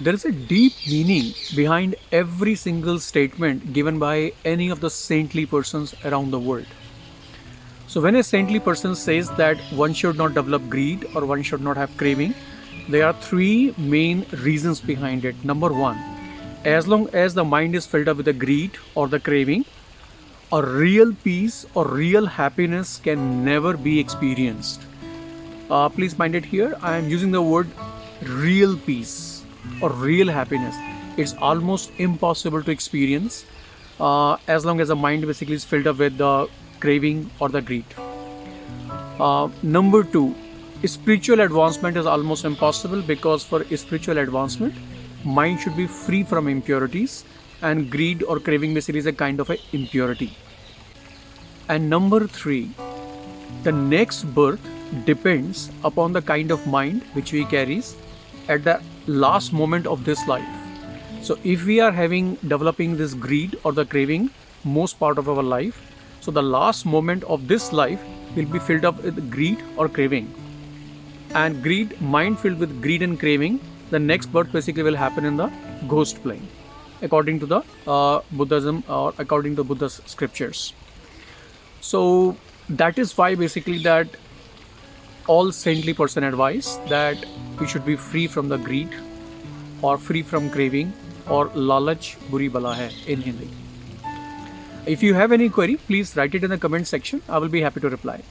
There is a deep meaning behind every single statement given by any of the saintly persons around the world. So, when a saintly person says that one should not develop greed or one should not have craving, there are three main reasons behind it. Number one, as long as the mind is filled up with the greed or the craving, a real peace or real happiness can never be experienced. Uh, please mind it here, I am using the word real peace or real happiness. It's almost impossible to experience uh, as long as the mind basically is filled up with the craving or the greed. Uh, number two, spiritual advancement is almost impossible because for spiritual advancement, mind should be free from impurities and greed or craving basically is a kind of a impurity. And number three, the next birth depends upon the kind of mind which we carries at the last moment of this life. So if we are having developing this greed or the craving most part of our life, so the last moment of this life will be filled up with greed or craving. And greed, mind filled with greed and craving, the next birth basically will happen in the ghost plane according to the uh, Buddhism or according to Buddha's scriptures. So that is why basically that all saintly person advise that we should be free from the greed or free from craving or lalach buri bala hai in Hindi. If you have any query, please write it in the comment section. I will be happy to reply.